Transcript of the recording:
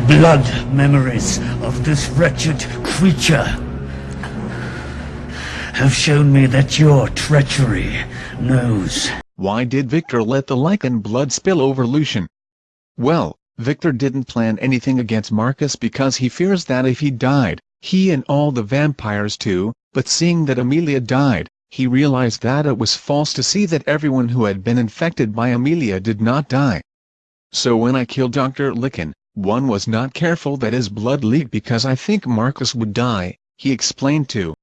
blood memories of this wretched creature have shown me that your treachery knows. Why did Viktor let the Lycan blood spill over Lucian? Well, Viktor didn't plan anything against Marcus because he fears that if he died, he and all the vampires too, but seeing that Amelia died, he realized that it was false to see that everyone who had been infected by Amelia did not die. So when I killed Dr. Lycan, one was not careful that his blood leaked because I think Marcus would die, he explained to